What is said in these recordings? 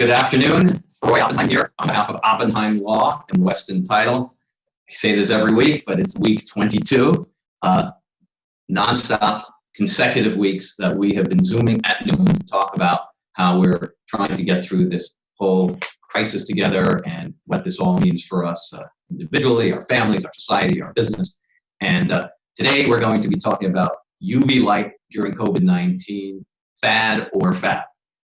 Good afternoon. Roy Oppenheim here on behalf of Oppenheim Law and Weston Title. I say this every week, but it's week 22. Uh, nonstop consecutive weeks that we have been Zooming at noon to talk about how we're trying to get through this whole crisis together and what this all means for us uh, individually, our families, our society, our business. And uh, today we're going to be talking about UV light during COVID-19, fad or fab.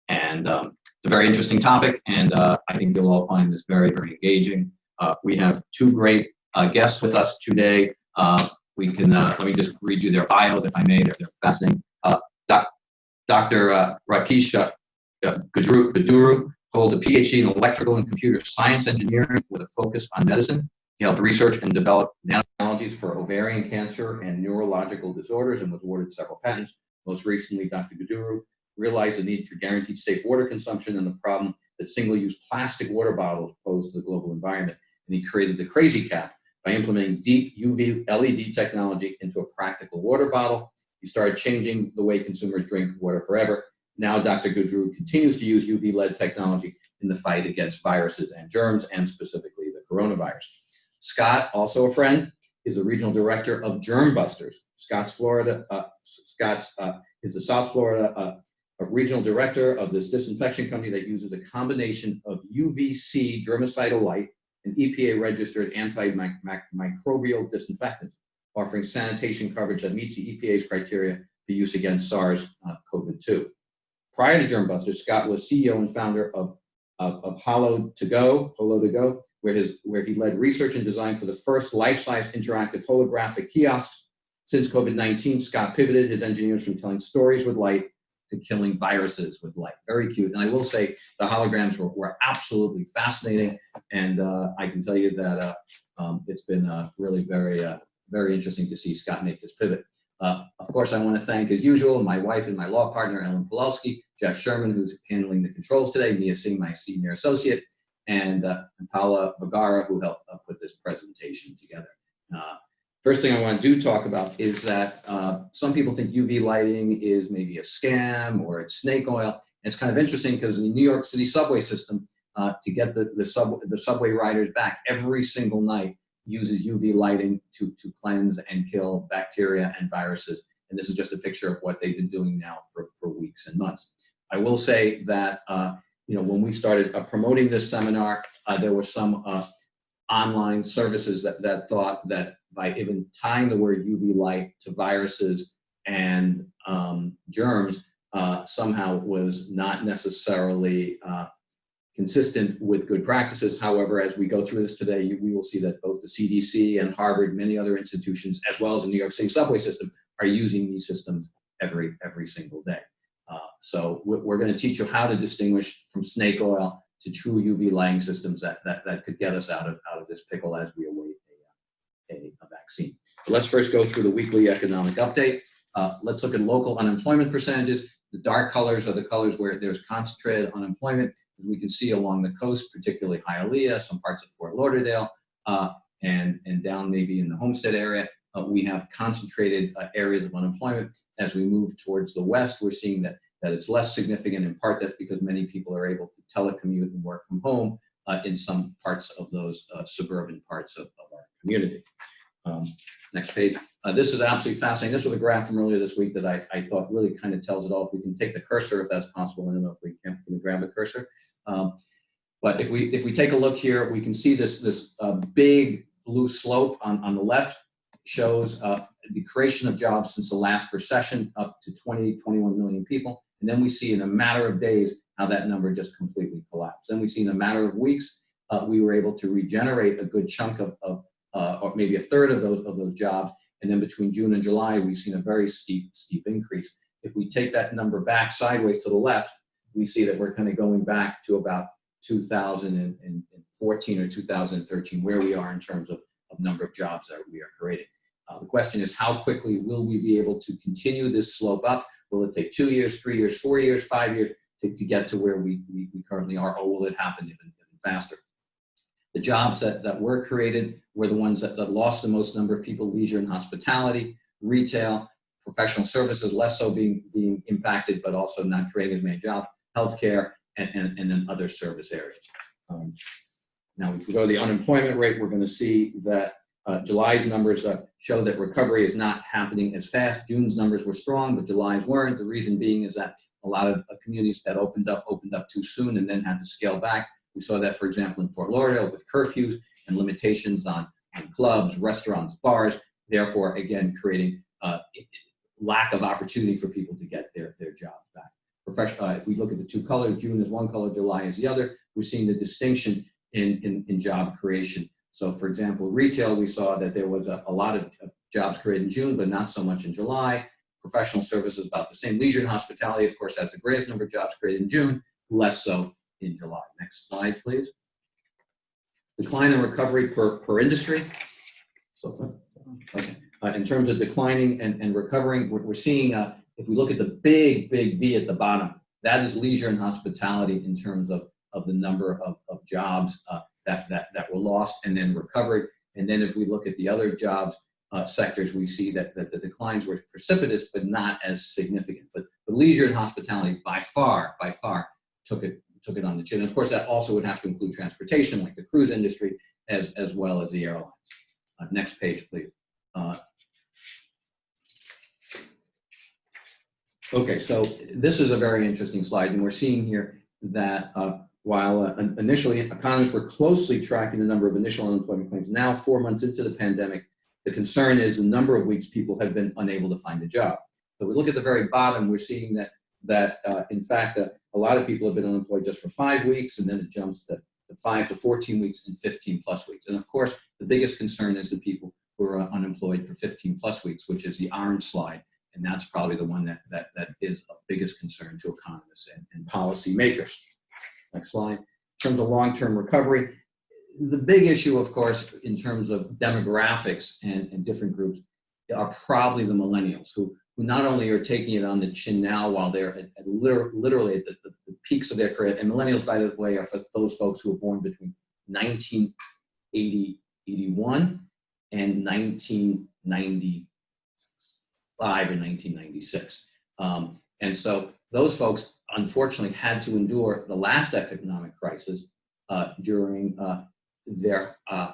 And um, it's a very interesting topic, and uh, I think you'll all find this very, very engaging. Uh, we have two great uh, guests with us today. Uh, we can, uh, let me just read you their bios, if I may, they're, they're fascinating. Uh, doc, Dr. Rakesh Guduru holds a PhD in electrical and computer science engineering with a focus on medicine. He helped research and develop nanotechnologies for ovarian cancer and neurological disorders and was awarded several patents. Most recently, Dr. Guduru realized the need for guaranteed safe water consumption and the problem that single-use plastic water bottles pose to the global environment. And he created the Crazy Cap by implementing deep UV LED technology into a practical water bottle. He started changing the way consumers drink water forever. Now Dr. Guduru continues to use UV LED technology in the fight against viruses and germs, and specifically the coronavirus. Scott, also a friend, is the regional director of Germ Busters. Scott's Florida, uh, Scott's uh, is the South Florida uh, a regional director of this disinfection company that uses a combination of UVC germicidal light and EPA registered antimicrobial disinfectant, offering sanitation coverage that meets the EPA's criteria for use against SARS-CoV-2. Uh, Prior to Germbuster, Scott was CEO and founder of, of, of Holo to Go, Holo to Go, where, his, where he led research and design for the first life-size interactive holographic kiosks. Since COVID-19, Scott pivoted his engineers from telling stories with light to killing viruses with light. Very cute. And I will say the holograms were, were absolutely fascinating. And uh, I can tell you that uh, um, it's been uh, really very, uh, very interesting to see Scott make this pivot. Uh, of course, I want to thank, as usual, my wife and my law partner, Ellen Pawlowski, Jeff Sherman, who's handling the controls today, Mia Singh, my senior associate, and, uh, and Paula Vergara, who helped put this presentation together. First thing I want to do talk about is that uh, some people think UV lighting is maybe a scam or it's snake oil. And it's kind of interesting because in the New York City subway system, uh, to get the, the, sub, the subway riders back every single night uses UV lighting to, to cleanse and kill bacteria and viruses. And this is just a picture of what they've been doing now for, for weeks and months. I will say that, uh, you know, when we started uh, promoting this seminar, uh, there were some uh, online services that, that thought that by even tying the word UV light to viruses and um, germs uh, somehow was not necessarily uh, consistent with good practices. However, as we go through this today, we will see that both the CDC and Harvard, many other institutions, as well as the New York City subway system, are using these systems every, every single day. Uh, so we're going to teach you how to distinguish from snake oil to true UV lighting systems that, that, that could get us out of, out of this pickle as we await a, vaccine. So let's first go through the weekly economic update. Uh, let's look at local unemployment percentages. The dark colors are the colors where there's concentrated unemployment, as we can see along the coast, particularly Hialeah, some parts of Fort Lauderdale, uh, and, and down maybe in the Homestead area. Uh, we have concentrated uh, areas of unemployment. As we move towards the west, we're seeing that that it's less significant. In part, that's because many people are able to telecommute and work from home uh, in some parts of those uh, suburban parts of, of our community. Um, next page. Uh, this is absolutely fascinating. This was a graph from earlier this week that I, I thought really kind of tells it all. If we can take the cursor, if that's possible, I don't know if we can, can we grab the cursor. Um, but if we if we take a look here, we can see this this uh, big blue slope on, on the left shows uh, the creation of jobs since the last recession up to 20, 21 million people. And then we see in a matter of days how that number just completely collapsed. Then we see in a matter of weeks, uh, we were able to regenerate a good chunk of, of uh, or maybe a third of those, of those jobs. And then between June and July, we've seen a very steep, steep increase. If we take that number back sideways to the left, we see that we're kind of going back to about 2014 or 2013, where we are in terms of, of number of jobs that we are creating. Uh, the question is how quickly will we be able to continue this slope up? Will it take two years, three years, four years, five years to, to get to where we, we, we currently are, or will it happen even, even faster? The jobs that, that were created were the ones that, that lost the most number of people, leisure and hospitality, retail, professional services, less so being, being impacted, but also not creating as many jobs, healthcare, and, and, and then other service areas. Um, Now, if we go to the unemployment rate, we're going to see that uh, July's numbers uh, show that recovery is not happening as fast. June's numbers were strong, but July's weren't. The reason being is that a lot of uh, communities that opened up, opened up too soon and then had to scale back. We saw that, for example, in Fort Lauderdale with curfews and limitations on, on clubs, restaurants, bars, therefore, again, creating uh, lack of opportunity for people to get their, their jobs back. Uh, if we look at the two colors, June is one color, July is the other, we're seeing the distinction in, in, in job creation. So for example, retail, we saw that there was a, a lot of, of jobs created in June, but not so much in July. Professional services about the same. Leisure and hospitality, of course, has the greatest number of jobs created in June, less so in July. Next slide, please. Decline and recovery per, per industry. So, okay. Uh, in terms of declining and, and recovering, we're, we're seeing, uh, if we look at the big, big V at the bottom, that is leisure and hospitality in terms of, of the number of, of jobs uh, that, that, that were lost and then recovered. And then if we look at the other jobs uh, sectors, we see that, that the declines were precipitous, but not as significant. But, but leisure and hospitality by far, by far took it, took it on the chin. And of course, that also would have to include transportation, like the cruise industry, as, as well as the airlines. Uh, next page, please. Uh, okay, so this is a very interesting slide, and we're seeing here that uh, while uh, initially economists were closely tracking the number of initial unemployment claims, now four months into the pandemic, the concern is the number of weeks people have been unable to find a job. So we look at the very bottom, we're seeing that, that uh, in fact, uh, a lot of people have been unemployed just for five weeks, and then it jumps to, five to 14 weeks and 15 plus weeks. And of course, the biggest concern is the people who are unemployed for 15 plus weeks, which is the orange slide. And that's probably the one that, that, that is of biggest concern to economists and, and policymakers. Next slide. In terms of long-term recovery, the big issue, of course, in terms of demographics and, and different groups are probably the millennials who, who not only are taking it on the chin now while they're at, at literally at the, the, the, peaks of their career. And millennials, by the way, are for those folks who were born between 1980, 81 and 1995 or 1996. Um, and so those folks unfortunately had to endure the last economic crisis uh, during uh, their uh,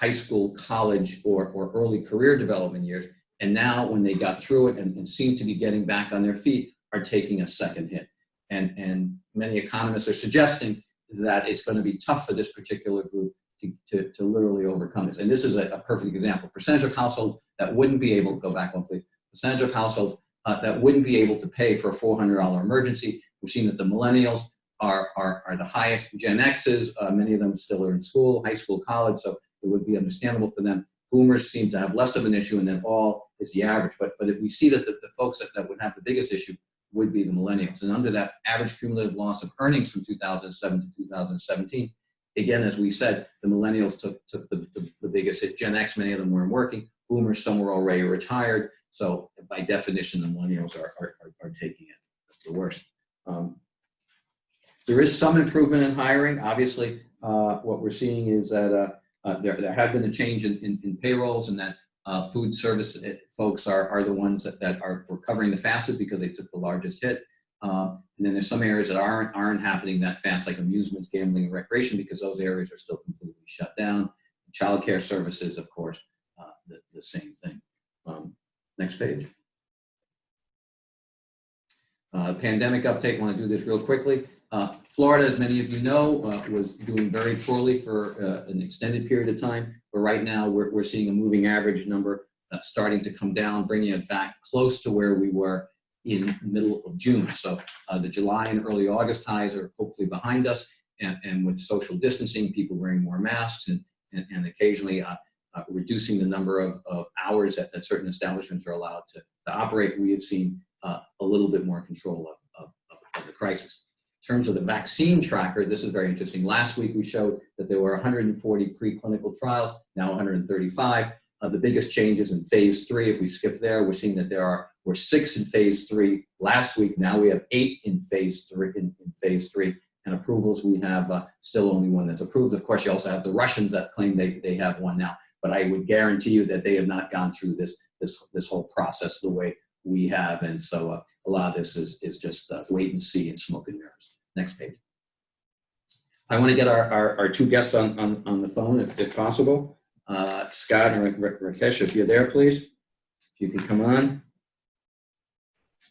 high school, college, or, or early career development years. And now when they got through it and, and seem to be getting back on their feet, are taking a second hit. And, and many economists are suggesting that it's going to be tough for this particular group to, to, to literally overcome this. And this is a, a, perfect example. Percentage of households that wouldn't be able to go back one please. Percentage of households uh, that wouldn't be able to pay for a $400 emergency. We've seen that the millennials are, are, are the highest. Gen X's, uh, many of them still are in school, high school, college, so it would be understandable for them. Boomers seem to have less of an issue, and then all is the average. But, but if we see that the, the folks that, that would have the biggest issue would be the millennials. And under that average cumulative loss of earnings from 2007 to 2017, again, as we said, the millennials took, took the, the, the biggest hit. Gen X, many of them weren't working. Boomers, some were already retired. So by definition, the millennials are, are, are, are taking it the worst. Um, there is some improvement in hiring. Obviously, uh, what we're seeing is that uh, uh, there, there have been a change in, in, in payrolls and that uh, food service uh, folks are, are the ones that, that are recovering the fastest because they took the largest hit. Um, and then there's some areas that aren't, aren't happening that fast, like amusements, gambling, and recreation, because those areas are still completely shut down. Childcare services, of course, uh, the, the same thing. Um, next page. Uh, pandemic uptake, want to do this real quickly. Uh, Florida, as many of you know, uh, was doing very poorly for uh, an extended period of time, but right now we're, we're seeing a moving average number uh, starting to come down, bringing it back close to where we were in middle of June. So uh, the July and early August highs are hopefully behind us, and, and with social distancing, people wearing more masks and, and, and occasionally uh, reducing the number of, of hours that, that certain establishments are allowed to, to operate, we have seen a little bit more control of, of, of the crisis. Terms of the vaccine tracker, this is very interesting. Last week we showed that there were 140 preclinical trials, now 135. Uh, the biggest changes in phase three, if we skip there, we're seeing that there are were six in phase three last week. Now we have eight in phase three. In, in phase three, and approvals we have uh, still only one that's approved. Of course, you also have the Russians that claim they they have one now. But I would guarantee you that they have not gone through this this this whole process the way we have. And so uh, a lot of this is, is just uh, wait and see and smoke and mirrors. Next page. I want to get our, our, our two guests on, on, on the phone if, if possible. Uh, Scott and Ra- Ra- Rakesh, if you're there, please. If you could come on.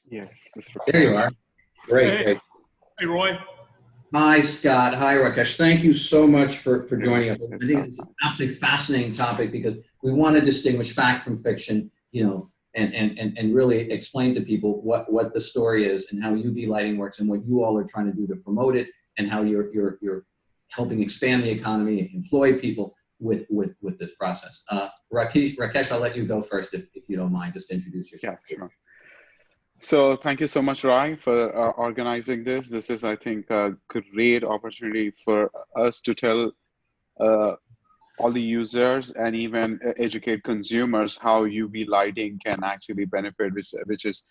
Yes. this There you are. Great, Hey. great. Hey, Roy. Hi, Scott. Hi, Rakesh. Thank you so much for, for joining us. I think it's an absolutely fascinating topic because we want to distinguish fact from fiction, you know, and, and, and, really explain to people what, what the story is and how UV lighting works and what you all are trying to do to promote it and how you're, you're, you're helping expand the economy, and employ people with, with, with this process. Uh, Rakesh, Rakesh, I'll let you go first if, if you don't mind, just introduce Yeah, yourself. sure. So thank you so much, Rai, for uh, organizing this. This is, I think, a great opportunity for us to tell uh, all the users and even uh, educate consumers how UV lighting can actually benefit, which, which is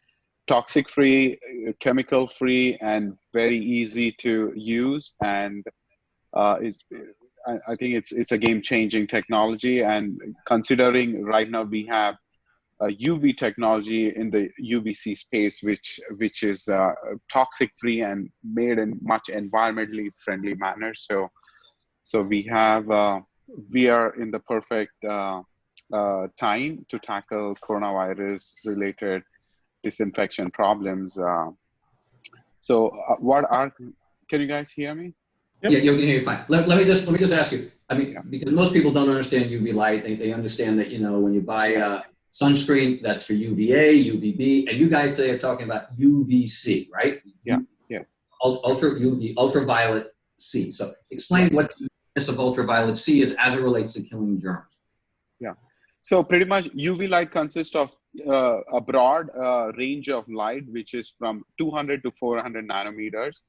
toxic free, chemical free, and very easy to use. And uh, is I, think it's it's a game changing technology. And considering right now we have uh, UV technology in the UVC space, which which is uh, toxic free and made in much environmentally friendly manner. So, so we have uh, we are in the perfect uh, uh, time to tackle coronavirus related disinfection problems. Uh, so, uh, what are can you guys hear me? Yep. Yeah, you can hear you fine. Let, let me just let me just ask you. I mean, because most people don't understand UV light. They, they understand that you know when you buy uh, sunscreen, that's for UVA, UVB, and you guys today are talking about UVC, right? Yeah, yeah. Ultra UV, ultraviolet C. So explain what of ultraviolet C is as it relates to killing germs. Yeah. So pretty much UV light consists of uh, a broad uh, range of light, which is from 200 to 400 nanometers.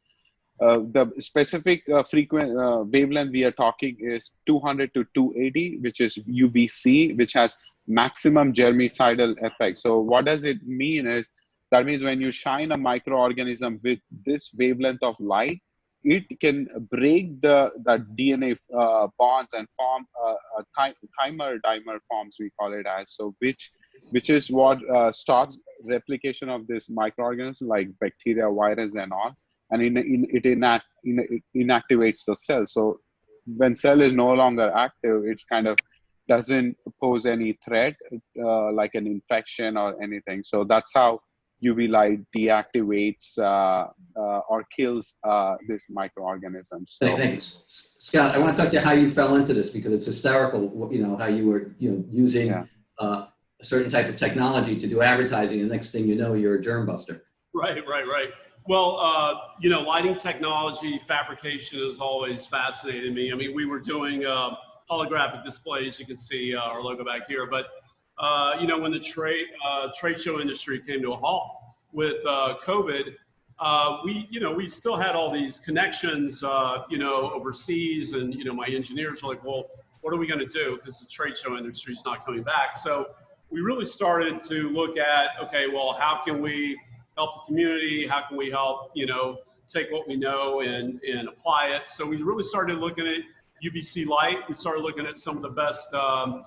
Uh, the specific uh, frequent uh, wavelength we are talking is 200 to 280, which is UVC, which has maximum germicidal effect. So what does it mean is that means when you shine a microorganism with this wavelength of light, it can break the, the DNA uh, bonds and form uh, a thi- dimer forms we call it as. So which which is what uh, stops replication of this microorganism like bacteria, virus, and all, and in, in, it, inact, in, it inactivates the cell. So when cell is no longer active, it's kind of doesn't pose any threat uh, like an infection or anything. So that's how UV light deactivates uh, uh, or kills uh, this microorganism. So Thank- Thanks, Scott. I want to talk to you how you fell into this because it's hysterical. You know how you were you know using Yeah. uh, a certain type of technology to do advertising, and next thing you know, you're a germ buster. Right, right, right. Well, uh, you know, lighting technology, fabrication has always fascinated me. I mean, we were doing uh, holographic displays. You can see uh, our logo back here. But, uh, you know, when the trade, uh, trade show industry came to a halt with uh, COVID, uh, we, you know, we still had all these connections, uh, you know, overseas. And, you know, my engineers were like, well, what are we going to do? Because the trade show industry is not coming back. So we really started to look at, okay, well, how can we help the community? How can we help, you know, take what we know and, and apply it? So we really started looking at UVC light. We started looking at some of the best um,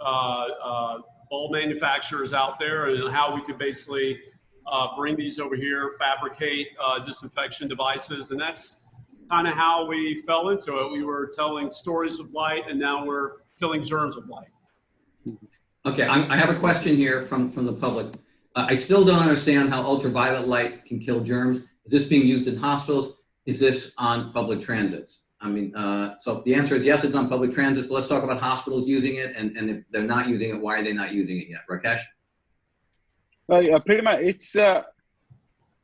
uh, uh, bulb manufacturers out there and how we could basically uh, bring these over here, fabricate uh, disinfection devices. And that's kind of how we fell into it. We were telling stories of light and now we're killing germs with light. Okay, I'm, I have a question here from, from the public. Uh, I still don't understand how ultraviolet light can kill germs. Is this being used in hospitals? Is this on public transits? I mean, uh, so the answer is yes, it's on public transit, but let's talk about hospitals using it. And, and if they're not using it, why are they not using it yet? Rakesh? Uh, pretty much. It's uh,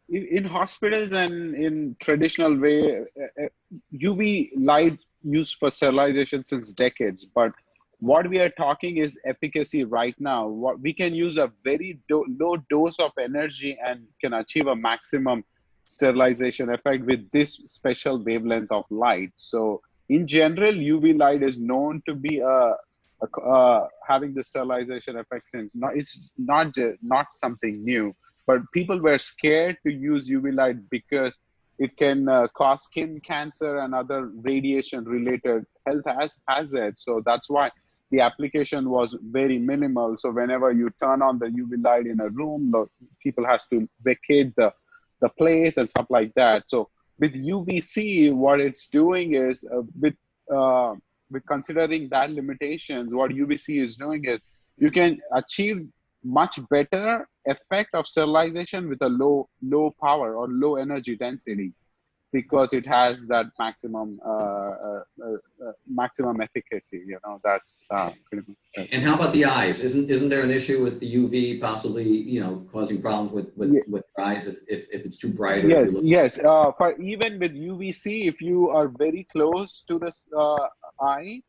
in, in hospitals and in traditional way, uh, uh, UV light used for sterilization since decades. But what we are talking is efficacy right now. What we can use a very do- low dose of energy and can achieve a maximum sterilization effect with this special wavelength of light. So in general, UV light is known to be a uh, having the sterilization effect since not it's not not something new. But people were scared to use uv light because it can uh, cause skin cancer and other radiation related health has- hazards. So that's why the application was very minimal. So whenever you turn on the uv light in a room the people has to vacate the the place and stuff like that. So with UVC, what it's doing is uh, with uh, with considering that limitations, what UVC is doing is you can achieve much better effect of sterilization with a low low power or low energy density because it has that maximum uh, uh, uh, maximum efficacy. You know, that's pretty much. And how about the eyes? Isn't isn't there an issue with the UV possibly, you know, causing problems with with, Yeah. with eyes if, if if it's too bright? Or Yes, yes. Uh, for even with UVC, if you are very close to this uh, eye,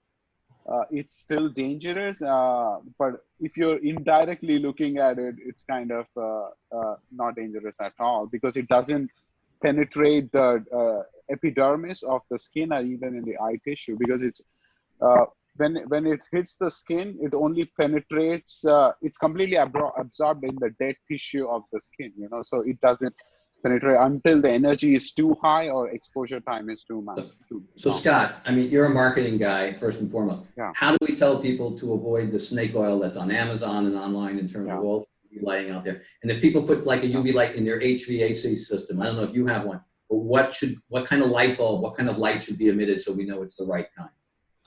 uh, it's still dangerous. Uh, but if you're indirectly looking at it, it's kind of uh, uh, not dangerous at all because it doesn't penetrate the uh, epidermis of the skin or even in the eye tissue because it's uh, when when it hits the skin, it only penetrates. Uh, it's completely abro- absorbed in the dead tissue of the skin. You know, so it doesn't penetrate until the energy is too high or exposure time is too much. Too So. Scott, I mean, you're a marketing guy first and foremost. Yeah. How do we tell people to avoid the snake oil that's on Amazon and online in terms Yeah. of all lighting out there? And if people put like a UV light in their HVAC system, I don't know if you have one, but what should, what kind of light bulb, what kind of light should be emitted so we know it's the right kind?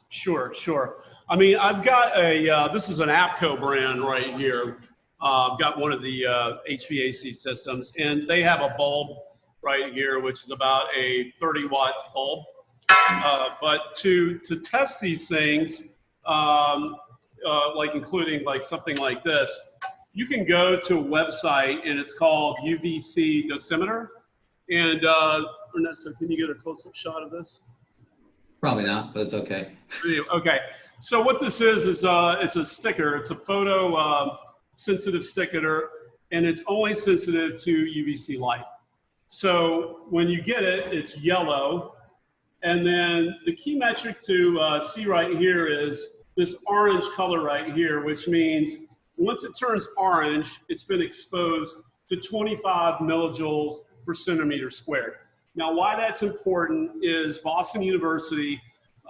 Sure, sure. I mean, I've got a, uh, this is an APCO brand right here. Uh, I've got one of the uh, HVAC systems, and they have a bulb right here, which is about a 30 watt bulb. Uh, but to, to test these things, um, uh, like including like something like this, you can go to a website and it's called UVC dosimeter. And uh, Ernesto, can you get a close up shot of this? Probably not, but it's okay. Okay, so what this is is uh, it's a sticker. It's a photo uh, sensitive sticker, and it's only sensitive to UVC light. So when you get it, it's yellow, and then the key metric to uh, see right here is this orange color right here, which means once it turns orange, it's been exposed to 25 millijoules per centimeter squared. Now, why that's important is Boston University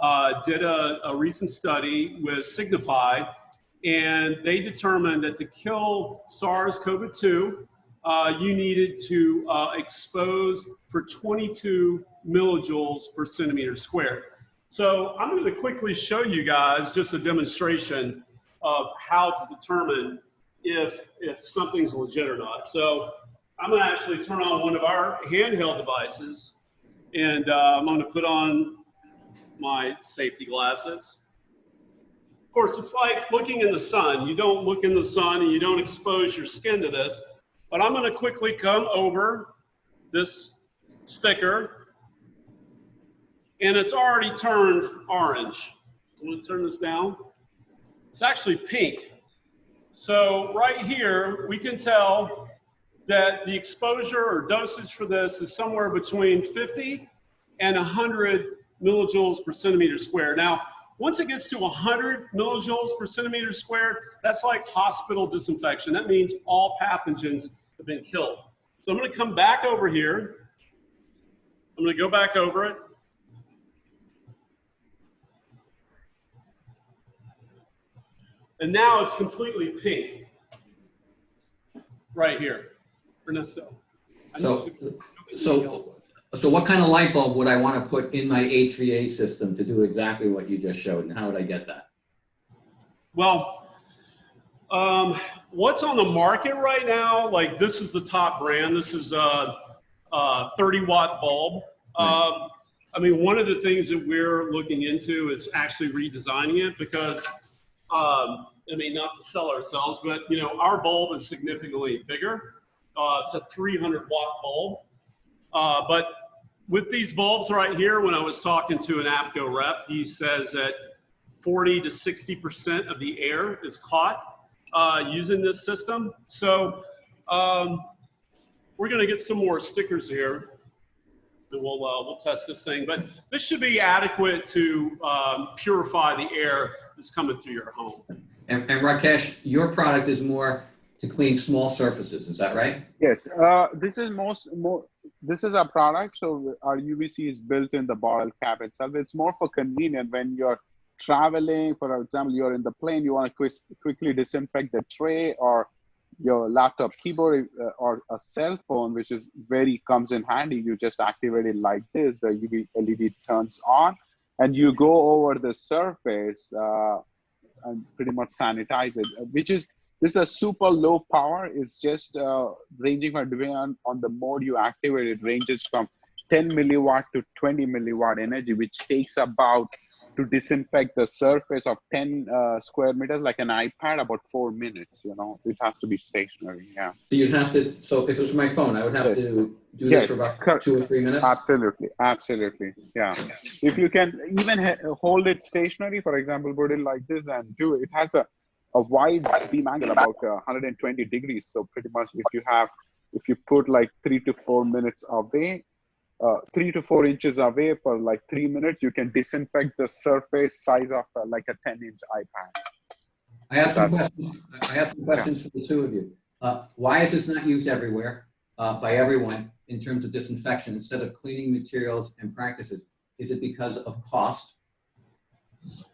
uh, did a, a recent study with Signify, and they determined that to kill SARS-CoV-2, uh, you needed to uh, expose for 22 millijoules per centimeter squared. So I'm going to quickly show you guys just a demonstration of how to determine if, if something's legit or not. So I'm to actually turn on one of our handheld devices, and uh, I'm to put on my safety glasses. Of course, it's like looking in the sun. You don't look in the sun and you don't expose your skin to this. But I'm going to quickly come over this sticker, and it's already turned orange. I'm to turn this down. It's actually pink. So right here, we can tell that the exposure or dosage for this is somewhere between 50 and 100 millijoules per centimeter squared. Now, once it gets to 100 millijoules per centimeter squared, that's like hospital disinfection. That means all pathogens have been killed. So I'm going to come back over here. I'm going to go back over it. And now it's completely pink. Right here. I So, need you to- so, so what kind of light bulb would I want to put in my HVA system to do exactly what you just showed? And how would I get that? Well, um, what's on the market right now? Like this is the top brand. This is a, a 30 watt bulb. Um, I mean, one of the things that we're looking into is actually redesigning it because, um, I mean, not to sell ourselves, but you know, our bulb is significantly bigger. Uh, it's a 300 watt bulb. Uh, but with these bulbs right here, when I was talking to an APCO rep, he says that 40 to 60% of the air is caught uh, using this system. So um, we're going to get some more stickers here and we'll, uh, we'll test this thing. But this should be adequate to um, purify the air that's coming through your home. And, and Rakesh, your product is more to clean small surfaces, is that right? Yes, uh, this is most more. This is our product, so our UVC is built in the bottle cap itself. It's more for convenient when you're traveling. For example, you're in the plane, you want to quick, quickly disinfect the tray, or your laptop keyboard uh, or a cell phone, which is very comes in handy. You just activate it like this. The UV LED turns on, and you go over the surface uh, and pretty much sanitize it, which is this is a super low power. It's just uh, ranging from depending on, on the mode you activate. It ranges from 10 milliwatt to 20 milliwatt energy, which takes about to disinfect the surface of 10 uh, square meters like an ipad about four minutes you know? It has to be stationary yeah. So you'd have to, so if it was my phone, I would have Yes. to do Yes, this for about two or three minutes? absolutely absolutely yeah. If you can even hold it stationary for example put it like this and do it it has a, a wide beam angle about uh, 120 degrees. So pretty much if you have if you put like three to four minutes away uh, three to four inches away for like three minutes you can disinfect the surface size of uh, like a 10 inch ipad I have some That's- questions, I have some questions for the two of you. Uh, Why is this not used everywhere, uh, by everyone, in terms of disinfection, instead of cleaning materials and practices? Is it because of cost?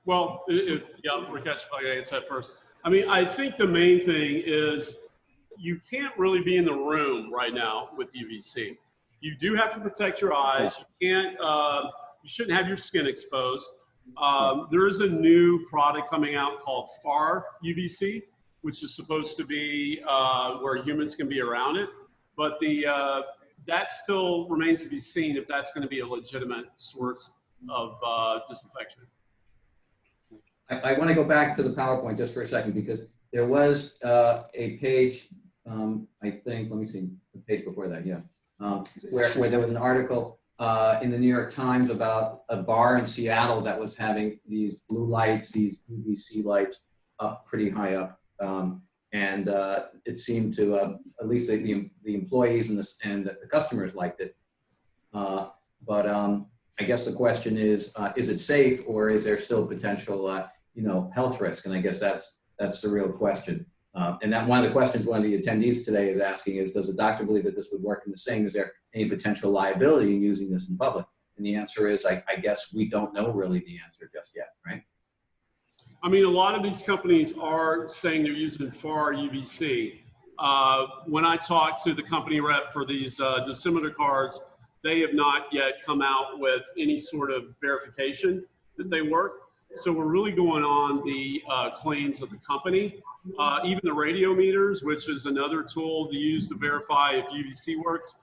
Well, if, yeah, Rakesh, if I can answer that first. I mean, I think the main thing is you can't really be in the room right now with UVC. You do have to protect your eyes. You can't, uh, you shouldn't have your skin exposed. Um, there is a new product coming out called FAR UVC, which is supposed to be uh, where humans can be around it. But the uh, that still remains to be seen if that's going to be a legitimate source of uh, disinfection. I, I want to go back to the PowerPoint just for a second, because there was uh, a page, um, I think, let me see, the page before that, yeah, um, where, where there was an article uh, in the New York Times about a bar in Seattle that was having these blue lights, these UVC lights up pretty high up. Um, and uh, it seemed to, uh, at least the- the, employees and the, and the customers liked it. Uh, but um, I guess the question is, uh, is it safe or is there still potential, uh, you know, health risk? And I guess that's, that's the real question. Um, and that one of the questions one of the attendees today is asking is, does the doctor believe that this would work in the same? Is there any potential liability in using this in public? And the answer is, I, I guess we don't know really the answer just yet, right? I mean, a lot of these companies are saying they're using FAR UVC. Uh, when I talked to the company rep for these uh, cards, they have not yet come out with any sort of verification that they work. So we're really going on the uh, claims of the company. Uh, even the radiometers, which is another tool to use to verify if UVC works,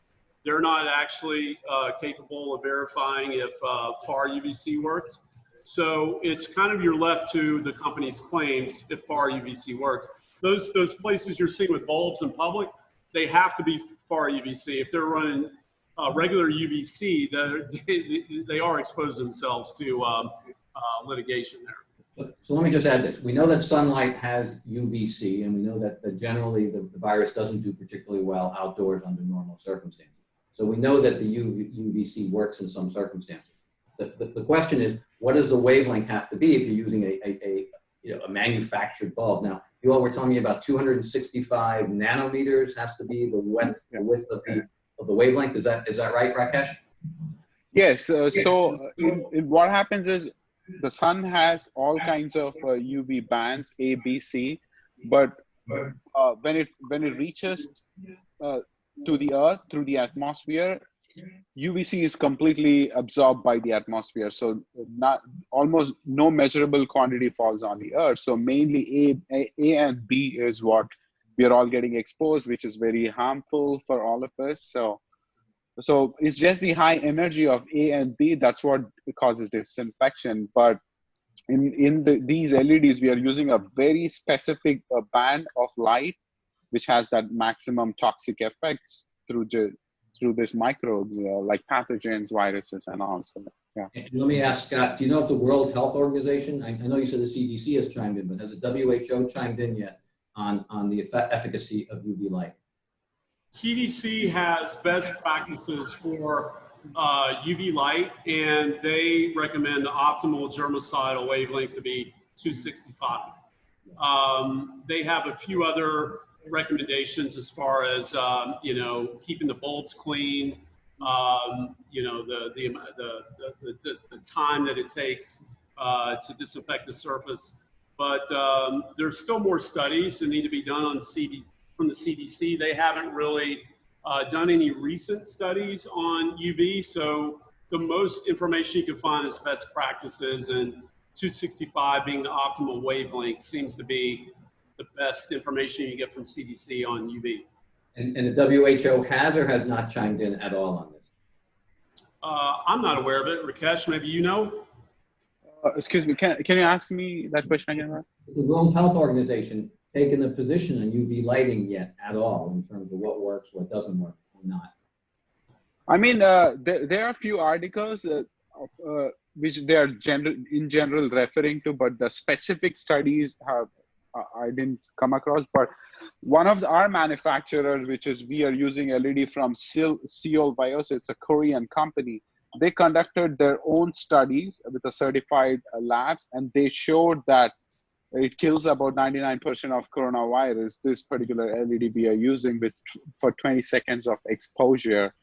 they're not actually uh, capable of verifying if uh, FAR UVC works. So it's kind of you're left to the company's claims if FAR UVC works. Those those places you're seeing with bulbs in public, they have to be FAR UVC. If they're running uh, regular UVC, they they are exposing themselves to um, uh, litigation there. So, so let me just add this. We know that sunlight has UVC, and we know that, that generally the, the virus doesn't do particularly well outdoors under normal circumstances. So we know that the UV, UVC works in some circumstances. The, the, the question is, what does the wavelength have to be if you're using a, a, a, you know, a manufactured bulb? Now, you all were telling me about 265 nanometers has to be the width, the width of the, of the wavelength. Is that, is that right, Rakesh? Yes. Uh, so uh, in, in what happens is the sun has all kinds of uh, UV bands A, B, C, but uh, when it when it reaches uh, to the Earth through the atmosphere, UVC is completely absorbed by the atmosphere. So not almost no measurable quantity falls on the Earth. So mainly A, A, A and B is what we are all getting exposed, which is very harmful for all of us. So so it's just the high energy of A and B that's what causes disinfection. But in in the, these LEDs, we are using a very specific uh, band of light, which has that maximum toxic effects through the, through this microbes uh, like pathogens, viruses, and all. So yeah. And let me ask Scott, do you know if the World Health Organization, I, I know you said the CDC has chimed in, but has the WHO chimed in yet on, on the efficacy of UV light? CDC has best practices for uh, UV light, and they recommend the optimal germicidal wavelength to be 265. Um, they have a few other recommendations as far as um, you know keeping the bulbs clean, um, you know the the, the the, the time that it takes uh, to disinfect the surface. But um, there's still more studies that need to be done on CD from the CDC. They haven't really uh, done any recent studies on UV. So the most information you can find is best practices and 265 being the optimal wavelength seems to be the best information you get from CDC on UV. And, and the WHO has or has not chimed in at all on this? Uh, I'm not aware of it. Rakesh, maybe you know? Uh, excuse me, can, can you ask me that question again? The World Health Organization taken a position on UV lighting yet at all in terms of what works, what doesn't work, or not? I mean, uh, there, there are a few articles uh, uh, which they are general, in general referring to, but the specific studies have I didn't come across. But one of the, our manufacturers, which is we are using LED from Seoul Viosys, it's a Korean company. They conducted their own studies with the certified uh, labs, and they showed that it kills about 99% of coronavirus. This particular LED we are using with for 20 seconds of exposure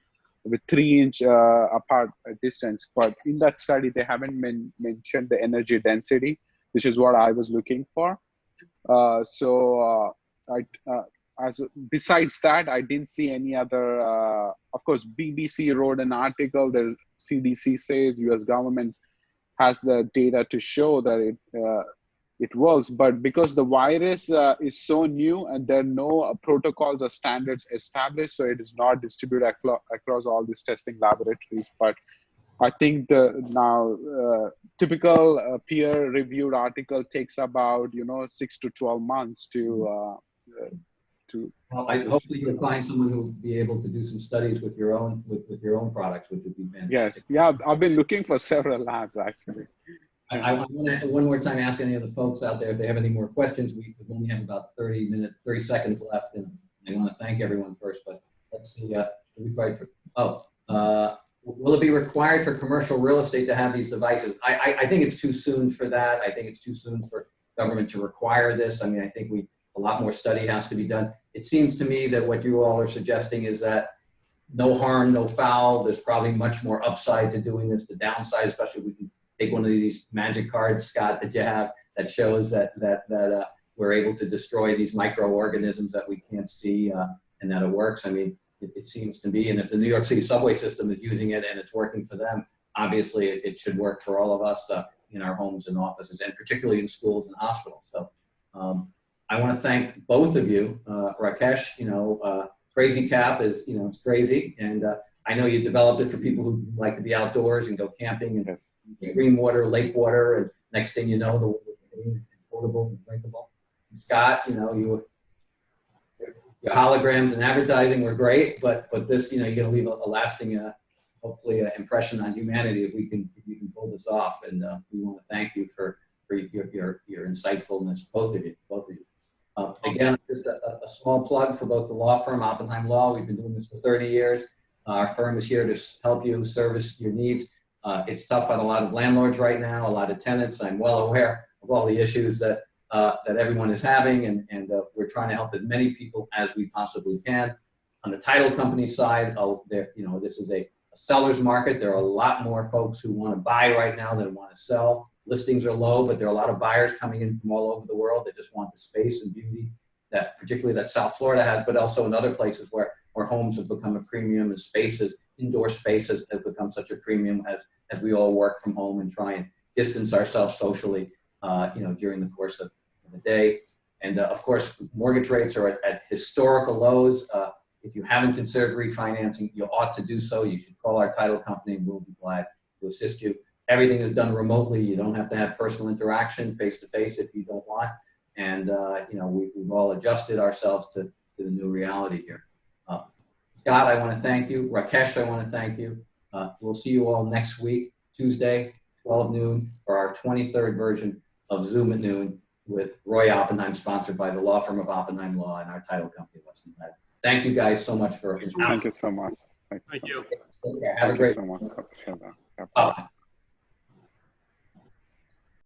with three inch uh, apart distance. But in that study, they haven't men- mentioned the energy density, which is what I was looking for. Uh, so uh, I, uh, as besides that, I didn't see any other. Uh, of course, BBC wrote an article. There's CDC says U.S. government has the data to show that it uh, it works. But because the virus uh, is so new and there are no uh, protocols or standards established, so it is not distributed aclo- across all these testing laboratories. But I think the now uh, typical uh, peer-reviewed article takes about you know six to twelve months to uh, uh, to. Well, I, hopefully you'll find someone who'll be able to do some studies with your own, with, with your own products, which would be Yes, yeah, I've been looking for several labs actually. I, I want to, one more time, ask any of the folks out there if they have any more questions. We only have about 30 minutes, 30 seconds left, and I want to thank everyone first, but let's see, uh, required for, oh, uh, will it be required for commercial real estate to have these devices? I, I, I think it's too soon for that. I think it's too soon for government to require this. I mean, I think we, a lot more study has to be done. It seems to me that what you all are suggesting is that no harm, no foul. There's probably much more upside to doing this. The downside, especially if we can take one of these magic cards, Scott, that you have that shows that that that uh, we're able to destroy these microorganisms that we can't see uh, and that it works. I mean, it, it, seems to be, and if the New York City subway system is using it and it's working for them, obviously it, it should work for all of us uh, in our homes and offices, and particularly in schools and hospitals. So. Um, I want to thank both of you, uh, Rakesh. You know, uh, Crazy Cap is you know it's crazy, and uh, I know you developed it for people who like to be outdoors and go camping and Yes. green water, lake water, and next thing you know, the water is potable and drinkable. Scott, you know, you your holograms and advertising were great, but but this, you know, you're gonna leave a, a lasting, uh, hopefully, uh, impression on humanity if we can if you can pull this off. And uh, we want to thank you for for your your your insightfulness, both of you, both of you. Uh, again, just a, a small plug for both the law firm Oppenheim Law. We've been doing this for 30 years. Uh, our firm is here to help you service your needs. Uh, it's tough on a lot of landlords right now, a lot of tenants. I'm well aware of all the issues that uh, that everyone is having, and, and uh, we're trying to help as many people as we possibly can. On the title company side, oh, there, you know, this is a, a seller's market. There are a lot more folks who want to buy right now than want to sell. Listings are low, but there are a lot of buyers coming in from all over the world that just want the space and beauty that, particularly that South Florida has, but also in other places where where homes have become a premium and spaces, indoor spaces have become such a premium as as we all work from home and try and distance ourselves socially, uh, you know, during the course of the day. And uh, of course, mortgage rates are at, at historical lows. Uh, if you haven't considered refinancing, you ought to do so. You should call our title company and we'll be glad to assist you. Everything is done remotely. You don't have to have personal interaction face to face if you don't want. And, uh, you know, we, we've all adjusted ourselves to, to the new reality here. Uh, Scott, I want to thank you. Rakesh, I want to thank you. Uh, we'll see you all next week, Tuesday, 12 noon, for our 23rd version of Zoom at noon with Roy Oppenheim, sponsored by the law firm of Oppenheim Law and our title company, Weston Title. Thank you guys so much for. Thank you so much. Thank you. so much. Have a Thank you great. so